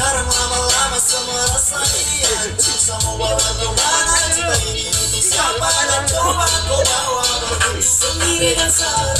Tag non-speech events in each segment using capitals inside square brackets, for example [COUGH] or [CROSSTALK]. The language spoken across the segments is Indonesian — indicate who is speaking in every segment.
Speaker 1: Sekarang lama-lama semua rasa ini hancur Sama bawa ke mana cinta ini siapa dan coba kau bawa Sendiri dan serasikan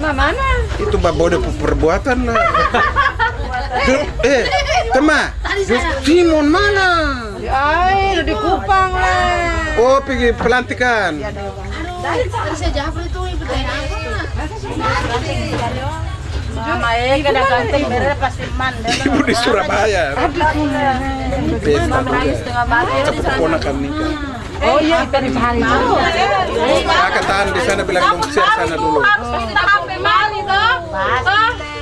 Speaker 2: Nah, mana?
Speaker 3: Itu babode perbuatan lah. [LAUGHS] Eh, tema. Simon mana?
Speaker 2: Ay, udah di Kupang lah.
Speaker 3: Oh, pergi pelantikan.
Speaker 2: Mama eh kada ganteng beres pasti man.
Speaker 3: Ibu di Surabaya. Keponakan nikah.
Speaker 2: Oh iya,
Speaker 3: Kakak tahan di sana bilang dong share sana dulu.
Speaker 2: HP baru toh.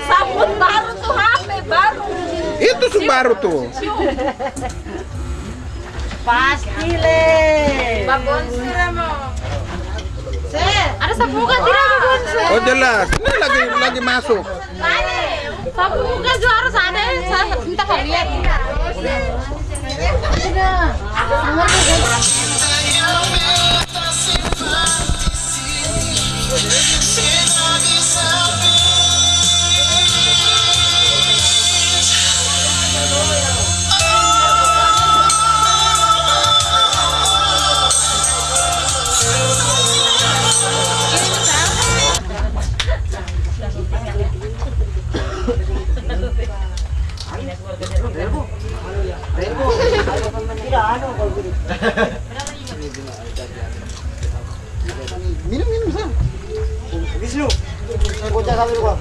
Speaker 2: Sabun baru tuh HP baru.
Speaker 3: Itu Subaru tuh.
Speaker 2: Pasti le. Mo. Ada sapu muka tidak babon
Speaker 3: Oh jelas. Ini lagi lagi masuk.
Speaker 2: Sapu muka juga harus ada. Saya minta kalian.
Speaker 4: Minum minum sam. Wisnu. Kocak kami gua.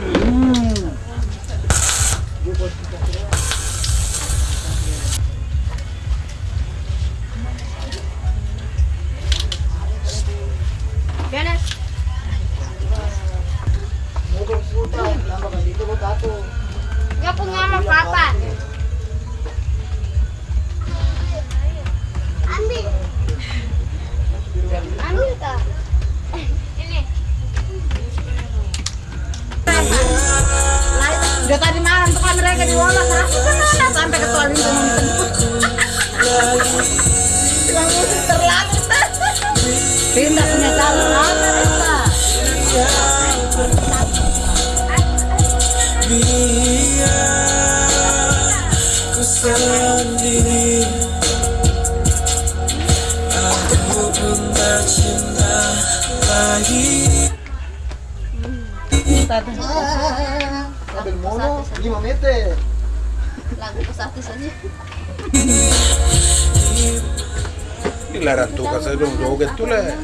Speaker 2: Tadi malam tuh kan mereka di Wola satu sana sampai ke toilet itu mau dijemput. Yang musik terlambat. Pindah punya calon apa?
Speaker 1: Ku sendiri Aku pun
Speaker 4: del mono,
Speaker 2: limamete. Langkusaste saja.
Speaker 3: Dilarang tuh kasih dong, jauh gitu lah.